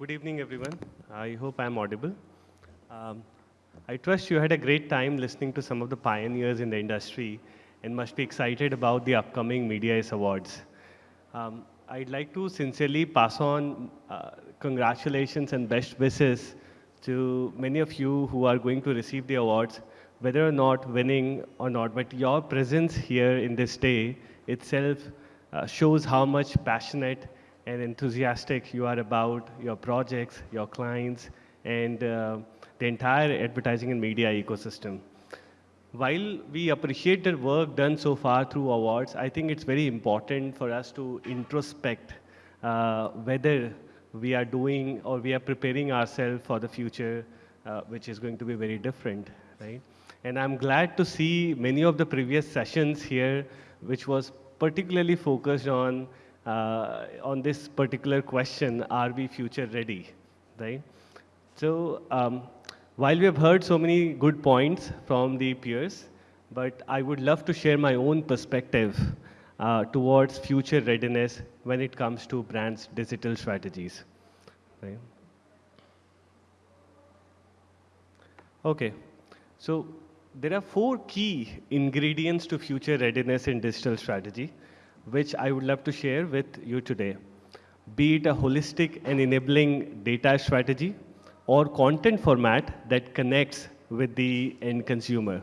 good evening, everyone. I hope I'm audible. Um, I trust you had a great time listening to some of the pioneers in the industry and must be excited about the upcoming Mediaist Awards. Um, I'd like to sincerely pass on uh, congratulations and best wishes to many of you who are going to receive the awards, whether or not winning or not, but your presence here in this day itself uh, shows how much passionate and enthusiastic you are about your projects, your clients, and uh, the entire advertising and media ecosystem. While we appreciate the work done so far through awards, I think it's very important for us to introspect uh, whether we are doing or we are preparing ourselves for the future, uh, which is going to be very different, right? And I'm glad to see many of the previous sessions here, which was particularly focused on uh, on this particular question, are we future ready, right? So um, while we have heard so many good points from the peers, but I would love to share my own perspective uh, towards future readiness when it comes to brands' digital strategies. Right? Okay, so there are four key ingredients to future readiness in digital strategy which I would love to share with you today. Be it a holistic and enabling data strategy or content format that connects with the end consumer.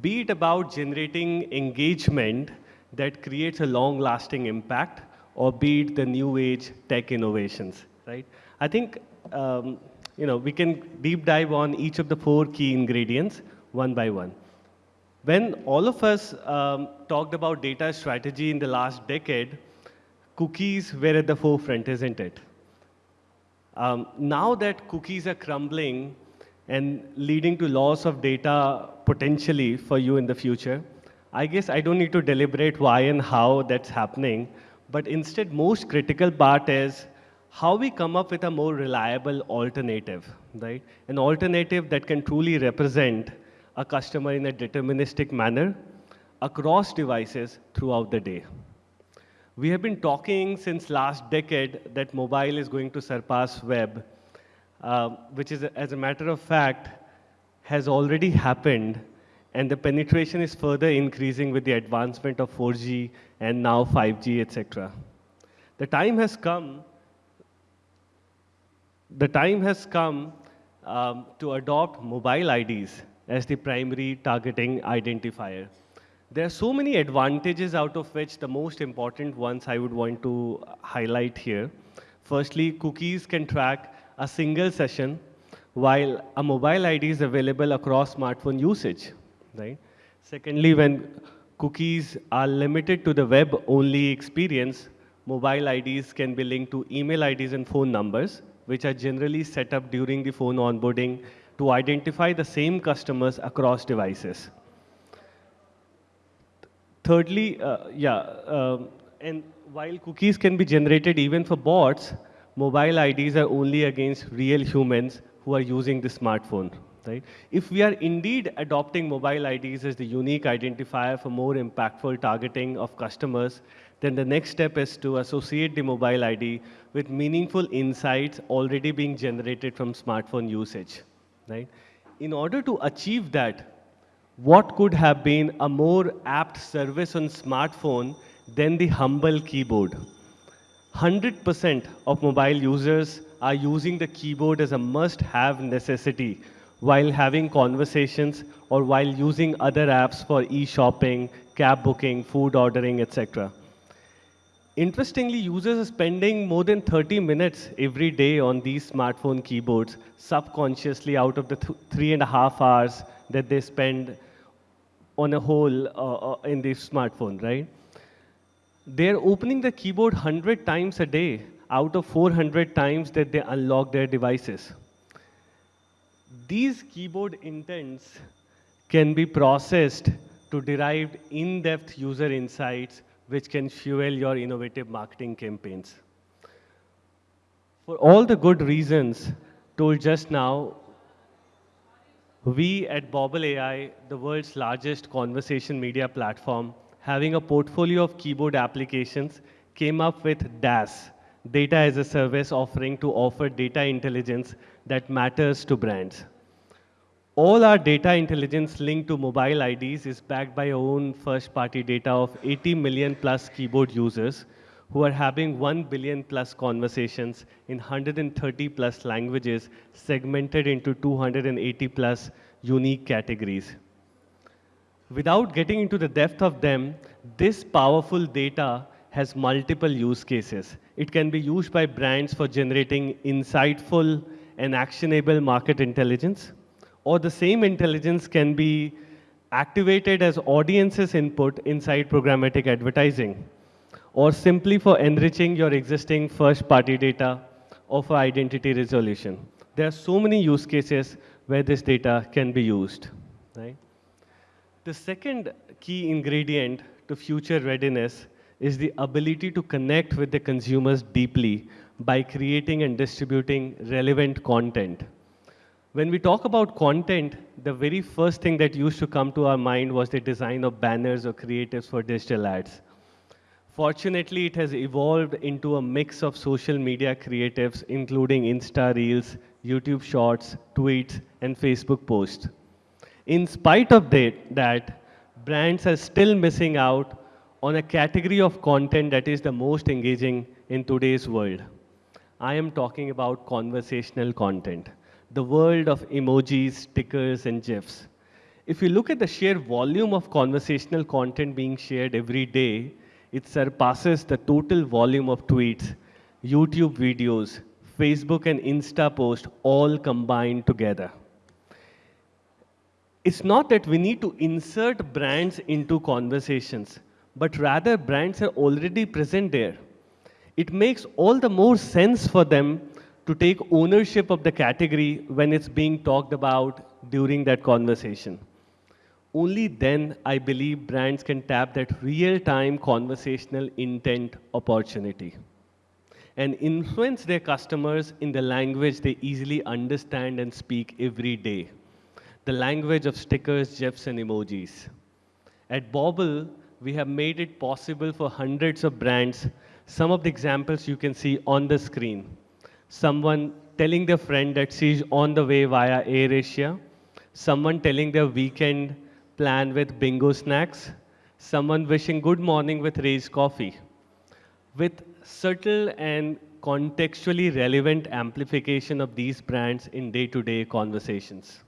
Be it about generating engagement that creates a long-lasting impact or be it the new age tech innovations, right? I think, um, you know, we can deep dive on each of the four key ingredients one by one. When all of us um, talked about data strategy in the last decade, cookies were at the forefront, isn't it? Um, now that cookies are crumbling and leading to loss of data potentially for you in the future, I guess I don't need to deliberate why and how that's happening, but instead most critical part is how we come up with a more reliable alternative, right? An alternative that can truly represent a customer in a deterministic manner across devices throughout the day. We have been talking since last decade that mobile is going to surpass web, uh, which is, as a matter of fact, has already happened, and the penetration is further increasing with the advancement of 4G and now 5G, etc. The time has come. The time has come um, to adopt mobile IDs as the primary targeting identifier. There are so many advantages out of which the most important ones I would want to highlight here. Firstly, cookies can track a single session while a mobile ID is available across smartphone usage, right? Secondly, when cookies are limited to the web-only experience, mobile IDs can be linked to email IDs and phone numbers, which are generally set up during the phone onboarding to identify the same customers across devices. Thirdly, uh, yeah, uh, and while cookies can be generated even for bots, mobile IDs are only against real humans who are using the smartphone. Right? If we are indeed adopting mobile IDs as the unique identifier for more impactful targeting of customers, then the next step is to associate the mobile ID with meaningful insights already being generated from smartphone usage right? In order to achieve that, what could have been a more apt service on smartphone than the humble keyboard? 100% of mobile users are using the keyboard as a must-have necessity while having conversations or while using other apps for e-shopping, cab booking, food ordering, etc. Interestingly, users are spending more than 30 minutes every day on these smartphone keyboards, subconsciously out of the th three and a half hours that they spend on a whole uh, uh, in the smartphone, right? They're opening the keyboard 100 times a day out of 400 times that they unlock their devices. These keyboard intents can be processed to derive in-depth user insights which can fuel your innovative marketing campaigns. For all the good reasons told just now, we at Bobble AI, the world's largest conversation media platform, having a portfolio of keyboard applications, came up with DaaS, data as a service offering to offer data intelligence that matters to brands. All our data intelligence linked to mobile IDs is backed by our own first party data of 80 million plus keyboard users who are having 1 billion plus conversations in 130 plus languages segmented into 280 plus unique categories. Without getting into the depth of them, this powerful data has multiple use cases. It can be used by brands for generating insightful and actionable market intelligence, or the same intelligence can be activated as audiences input inside programmatic advertising, or simply for enriching your existing first party data or for identity resolution. There are so many use cases where this data can be used. Right? The second key ingredient to future readiness is the ability to connect with the consumers deeply by creating and distributing relevant content. When we talk about content, the very first thing that used to come to our mind was the design of banners or creatives for digital ads. Fortunately, it has evolved into a mix of social media creatives, including Insta Reels, YouTube Shorts, tweets, and Facebook posts. In spite of that, that brands are still missing out on a category of content that is the most engaging in today's world. I am talking about conversational content, the world of emojis, stickers, and GIFs. If you look at the sheer volume of conversational content being shared every day, it surpasses the total volume of tweets, YouTube videos, Facebook and Insta posts all combined together. It's not that we need to insert brands into conversations but rather brands are already present there. It makes all the more sense for them to take ownership of the category when it's being talked about during that conversation. Only then, I believe, brands can tap that real-time conversational intent opportunity and influence their customers in the language they easily understand and speak every day, the language of stickers, GIFs, and emojis. At Bobble, we have made it possible for hundreds of brands. Some of the examples you can see on the screen. Someone telling their friend that she's on the way via AirAsia. Someone telling their weekend plan with bingo snacks. Someone wishing good morning with Rage coffee. With subtle and contextually relevant amplification of these brands in day-to-day -day conversations.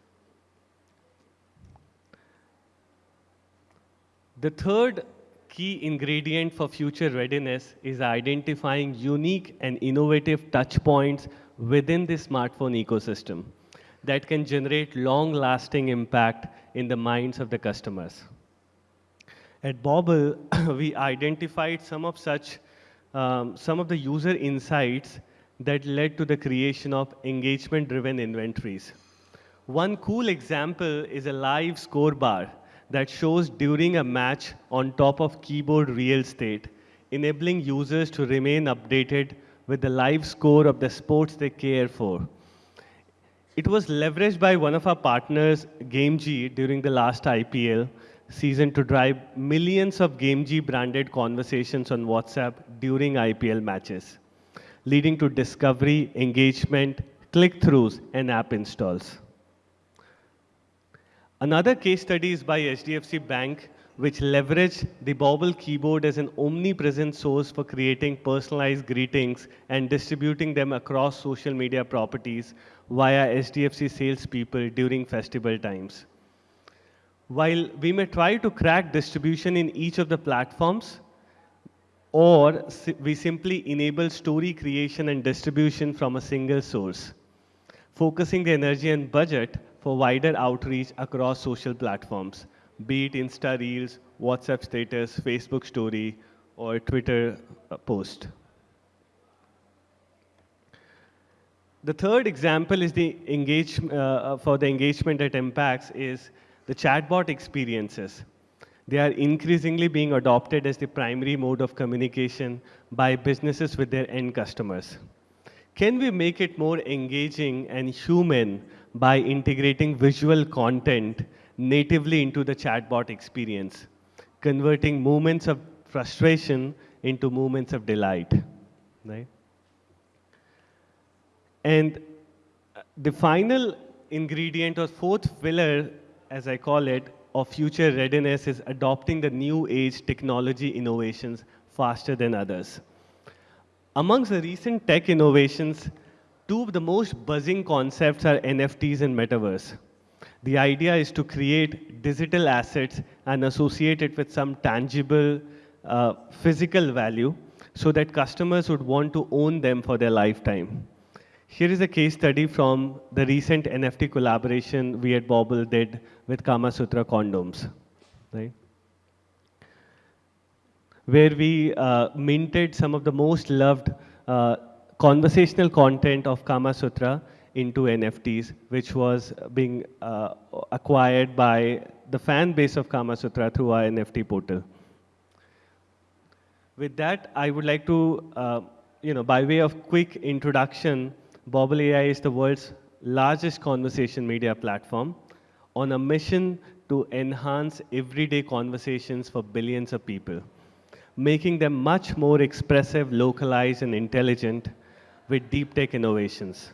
The third key ingredient for future readiness is identifying unique and innovative touch points within the smartphone ecosystem that can generate long-lasting impact in the minds of the customers. At Bobble, we identified some of such, um, some of the user insights that led to the creation of engagement-driven inventories. One cool example is a live score bar that shows during a match on top of keyboard real estate, enabling users to remain updated with the live score of the sports they care for. It was leveraged by one of our partners, Gamezy, during the last IPL season to drive millions of Gamezy branded conversations on WhatsApp during IPL matches, leading to discovery, engagement, click-throughs, and app installs. Another case study is by HDFC Bank, which leveraged the Bobble keyboard as an omnipresent source for creating personalized greetings and distributing them across social media properties via HDFC salespeople during festival times. While we may try to crack distribution in each of the platforms, or we simply enable story creation and distribution from a single source, focusing the energy and budget for wider outreach across social platforms, be it Insta Reels, WhatsApp status, Facebook story, or Twitter uh, post. The third example is the engage, uh, uh, for the engagement that impacts is the chatbot experiences. They are increasingly being adopted as the primary mode of communication by businesses with their end customers. Can we make it more engaging and human by integrating visual content natively into the chatbot experience, converting moments of frustration into moments of delight. Right? And uh, the final ingredient or fourth pillar, as I call it, of future readiness is adopting the new age technology innovations faster than others. Amongst the recent tech innovations, two of the most buzzing concepts are NFTs and metaverse. The idea is to create digital assets and associate it with some tangible uh, physical value so that customers would want to own them for their lifetime. Here is a case study from the recent NFT collaboration we at Bobble did with Kama Sutra condoms, right? Where we uh, minted some of the most loved uh, conversational content of Kama Sutra into NFTs, which was being uh, acquired by the fan base of Kama Sutra through our NFT portal. With that, I would like to, uh, you know, by way of quick introduction, Bobble AI is the world's largest conversation media platform on a mission to enhance everyday conversations for billions of people, making them much more expressive, localized, and intelligent with deep tech innovations.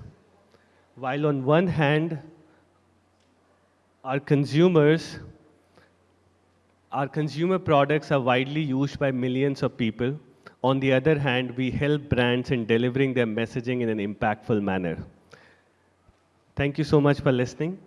While on one hand, our consumers our consumer products are widely used by millions of people. On the other hand, we help brands in delivering their messaging in an impactful manner. Thank you so much for listening.